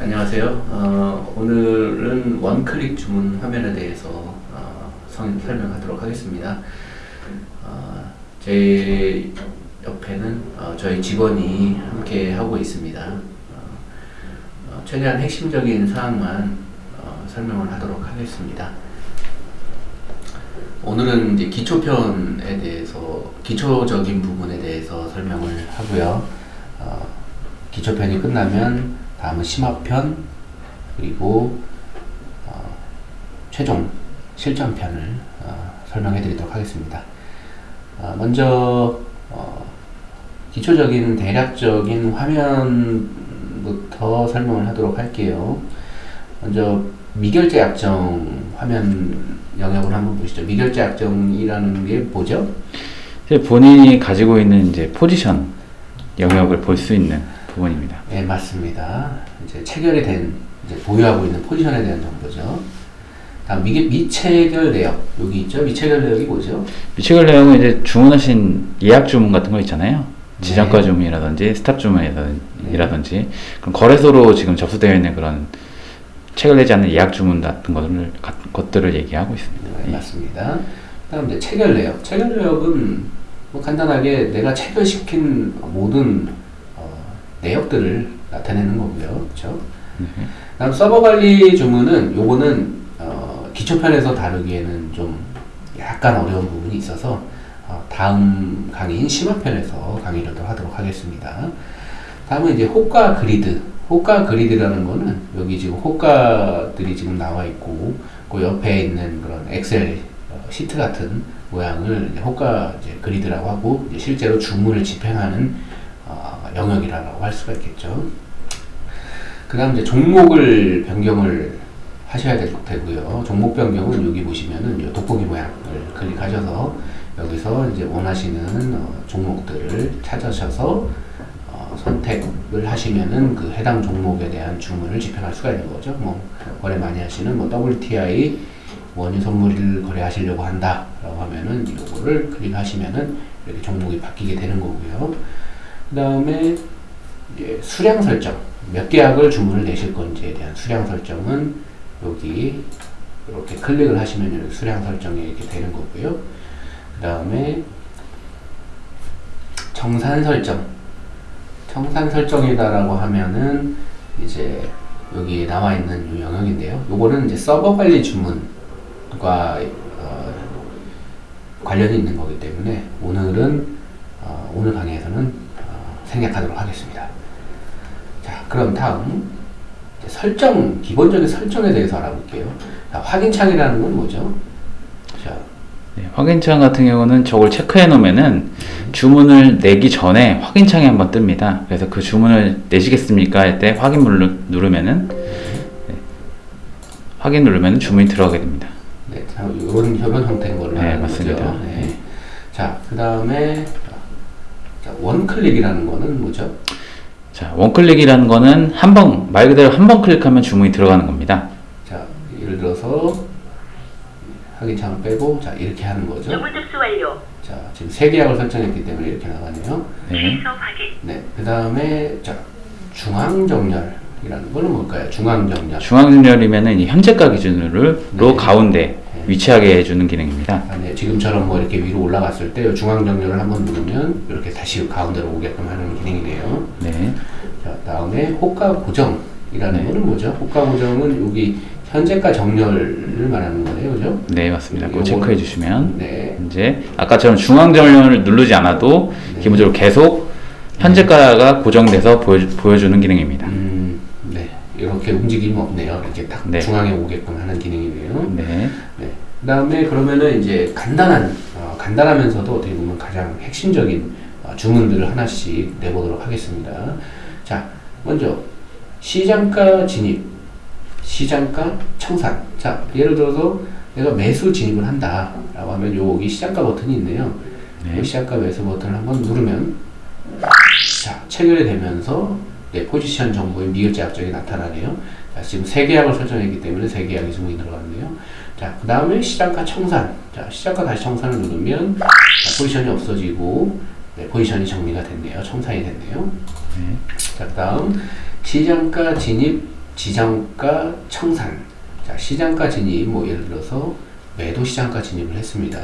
안녕하세요. 어, 오늘은 원클릭 주문 화면에 대해서 어, 성- 설명하도록 하겠습니다. 어, 제 옆에는 어, 저희 직원이 함께 하고 있습니다. 어, 어, 최대한 핵심적인 사항만 어, 설명을 하도록 하겠습니다. 오늘은 이제 기초편에 대해서 기초적인 부분에 대해서 설명을 하고요. 어, 기초편이 끝나면 다음은 심화편 그리고 어, 최종 실전편을 어, 설명해 드리도록 하겠습니다. 어, 먼저 어, 기초적인 대략적인 화면부터 설명을 하도록 할게요. 먼저 미결제 약정 화면 영역을 한번 보시죠. 미결제 약정이라는 게 뭐죠? 본인이 가지고 있는 이제 포지션 영역을 볼 수 있는 부분입니다. 네, 맞습니다. 이제 체결이 된, 이제 보유하고 있는 포지션에 대한 정보죠. 다음, 미, 미체결 내역. 여기 있죠? 미체결 내역이 뭐죠? 미체결 내역은 이제 주문하신 예약 주문 같은 거 있잖아요. 네. 지정가 주문이라든지 stop 주문이라든지 그런 거래소로 지금 접수되어 있는 그런 체결되지 않는 예약 주문 같은 것들을, 가- 것들을 얘기하고 있습니다. 네, 예. 맞습니다. 다음, 이제 체결 내역. 체결 내역은 뭐 간단하게 내가 체결시킨 모든 어, 내역들을 나타내는 거고요. 그렇죠? 다음 서버 관리 주문은 요거는 어, 기초편에서 다루기에는 좀 약간 어려운 부분이 있어서 어, 다음 강의인 심화편에서 강의를 또 하도록 하겠습니다. 다음은 이제 호가 그리드. 호가 그리드라는 거는 여기 지금 호가들이 지금 나와 있고 그 옆에 있는 그런 엑셀 어, 시트 같은 모양을 이제 호가 이제 그리드라고 하고 실제로 주문을 집행하는 어, 영역이라고 할 수가 있겠죠. 그 다음 이제 종목을 변경을 하셔야 될 되고요. 종목 변경은 여기 보시면은 이 돋보기 모양을 클릭하셔서 여기서 이제 원하시는 어, 종목들을 찾으셔서 어, 선택을 하시면은 그 해당 종목에 대한 주문을 집행할 수가 있는 거죠. 뭐 거래 많이 하시는 뭐 WTI 원유 선물을 거래하시려고 한다라고 하면은 이거를 클릭하시면은 이렇게 종목이 바뀌게 되는 거고요. 그 다음에 수량 설정 몇 계약을 주문을 내실 건지에 대한 수량 설정은 여기 이렇게 클릭을 하시면 이렇게 수량 설정이 이렇게 되는 거고요. 그 다음에 정산 설정 청산 설정이다 라고 하면은 이제 여기 나와 있는 이 영역인데요. 요거는 이제 서버 관리 주문과 어, 관련이 있는 거기 때문에 오늘은 어, 오늘 강의에서는 어, 생략하도록 하겠습니다. 자, 그럼 다음 설정 기본적인 설정에 대해서 알아볼게요. 자, 확인창이라는 건 뭐죠? 자, 네, 확인창 같은 경우는 저걸 체크해 놓으면은 주문을 내기 전에 확인창이 한번 뜹니다. 그래서 그 주문을 내시겠습니까? 할 때 확인 누르, 누르면은 네, 확인 누르면 주문이 들어가게 됩니다. 네, 자, 이런 이런 형태인 걸로 네, 맞습니다. 네. 자, 그 다음에 원클릭이라는 거는 뭐죠? 자, 원클릭이라는 거는 한 번, 말 그대로 한 번 클릭하면 주문이 들어가는 겁니다. 자, 예를 들어서 확인창을 빼고 자 이렇게 하는 거죠. 주문 접수 완료. 자, 지금 세 계약을 설정했기 때문에 이렇게 나가네요. 네. 취소 확인. 네, 그 다음에 자 중앙 정렬 이라는 거는 뭘까요? 중앙정렬. 중앙정렬이면은 이 현재가 기준으로 네. 가운데 위치하게 해주는 기능입니다. 아, 네, 지금처럼 뭐 이렇게 위로 올라갔을 때 중앙정렬을 한번 누르면 이렇게 다시 가운데로 오게끔 하는 기능이네요. 네. 자, 다음에 호가 고정이라는 네. 거는 뭐죠? 호가 고정은 여기 현재가 정렬을 말하는 거네요, 그죠? 네, 맞습니다. 그거 요거는- 체크해 주시면 네, 이제 아까처럼 중앙 정렬을 누르지 않아도 네. 기본적으로 계속 현재가가 고정돼서 보여, 보여주는 기능입니다. 음, 네, 이렇게 움직임이 없네요. 이렇게 딱 네. 중앙에 오게끔 하는 기능이네요. 네. 네. 그다음에 그러면은 이제 간단한 어, 간단하면서도 어떻게 보면 가장 핵심적인 어, 주문들을 하나씩 내보도록 하겠습니다. 자, 먼저 시장가 진입, 시장가 청산. 자, 예를 들어서 내가 매수 진입을 한다 라고 하면 여기 시장가 버튼이 있네요. 네. 이 시장가 매수 버튼을 한번 누르면 자 체결이 되면서 내 포지션 정보의 미결제 약정이 나타나네요. 자, 지금 세 계약을 설정했기 때문에 세 계약이 지금 들어갔네요. 자, 그 다음에 시장가 청산. 자, 시장가 다시 청산을 누르면 자, 포지션이 없어지고 네, 포지션이 정리가 됐네요. 청산이 됐네요. 네. 자, 다음 시장가 진입 지정가 청산. 자, 시장가 진입, 뭐 예를 들어서 매도 시장가 진입을 했습니다.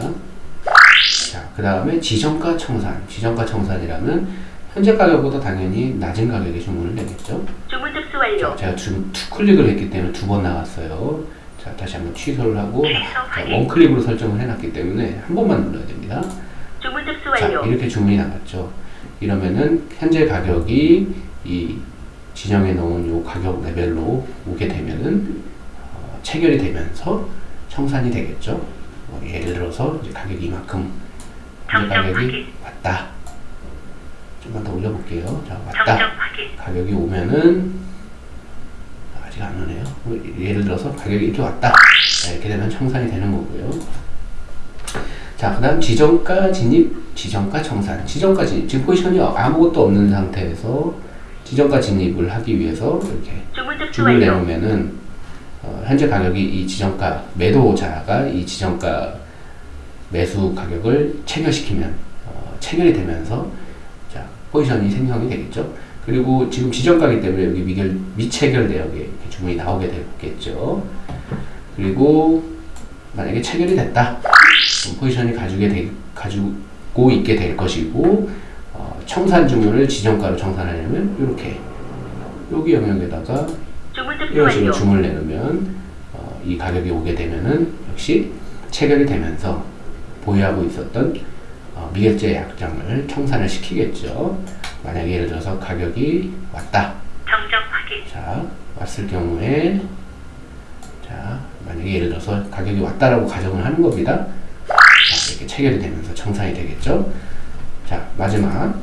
자, 그 다음에 지정가 청산. 지정가 청산이라면 현재 가격보다 당연히 낮은 가격에 주문을 내겠죠. 주문 접수 자, 완료. 제가 지금 two click을 했기 때문에 두 번 나왔어요. 자, 다시 한번 취소를 하고 자. one click으로 설정을 해놨기 때문에 한 번만 눌러야 됩니다. 자. 이렇게 주문이 나갔죠. 이러면은 현재 가격이 이 지정해 놓은 요 가격 레벨로 오게 되면은 어, 체결이 되면서 청산이 되겠죠. 뭐 예를 들어서 이제 가격이 이만큼 현재 가격이. 왔다. 좀만 더 올려볼게요. 자, 왔다. 가격이 오면은 안 오네요. 뭐 예를 들어서 가격이 이렇게 왔다. 자, 이렇게 되면 청산이 되는 거고요. 자, 그 다음 지정가 진입, 지정가 청산. 지정가 진입. 지금 포지션이 아무것도 없는 상태에서 지정가 진입을 하기 위해서 이렇게 줄을. 내놓으면은 어, 현재 가격이 이 지정가 매도자가 이 지정가 매수 가격을 체결시키면 어, 체결이 되면서 자 포지션이 생성이 되겠죠. 그리고 지금 지정가기 때문에 여기 미결 미체결 내역에 주문이 나오게 되겠죠. 그리고 만약에 체결이 됐다. 포지션이 가지게 되, 가지고 있게 될 것이고 어, 청산 주문을 지정가로 청산하려면 이렇게 여기 영역에다가 이런 식으로. 주문을 내놓으면 어, 이 가격이 오게 되면은 역시 체결이 되면서 보유하고 있었던 어, 미결제 약정을 청산을 시키겠죠. 만약에 예를 들어서 가격이 왔다. 정정 확인. 자 왔을 경우에 자 만약에 예를 들어서 가격이 왔다라고 가정을 하는 겁니다. 자 이렇게 체결이 되면서 청산이 되겠죠. 자 마지막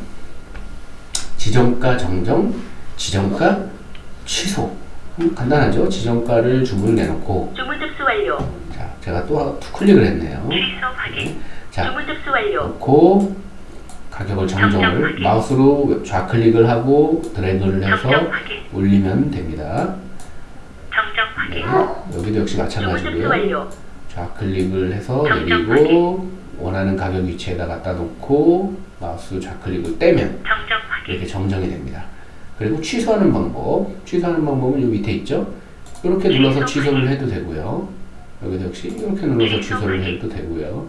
지정가 정정, 지정가 취소. 음, 간단하죠. 지정가를 주문을 내놓고 주문 접수 완료. 자 제가 또투 클릭을 했네요. 취소 확인. 자 주문 접수 완료. 놓고 가격을 정정을 마우스로 좌클릭을 하고 드래그를 해서. 올리면 됩니다. 네. 여기도 역시 마찬가지고요. 좌클릭을 해서 내리고 원하는 가격 위치에다 갖다 놓고 마우스 좌클릭을 떼면. 이렇게 정정이 됩니다. 그리고 취소하는 방법, 취소하는 방법은 이 밑에 있죠. 이렇게 눌러서 취소를 해도 되고요. 여기도 역시 이렇게 눌러서 취소를 해도 되고요.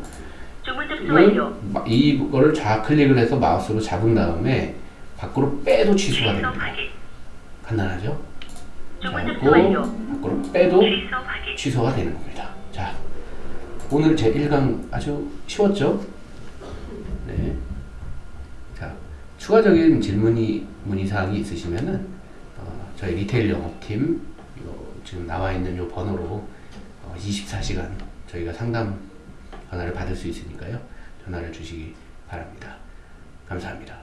주문 접수 완료. 이건 마- 이거를 좌클릭을 해서 마우스로 잡은 다음에 밖으로 빼도 취소가 취소 됩니다. 간단하죠? 주문 접수 그리고 완료. 밖으로 빼도. 취소가 되는 겁니다. 자, 오늘 제 1강 아주 쉬웠죠? 네. 자, 추가적인 질문이 문의사항이 있으시면은 어, 저희 리테일 영업팀 요 지금 나와 있는 요 번호로 어, 24시간 저희가 상담 전화를 받을 수 있으니까요. 전화를 주시기 바랍니다. 감사합니다.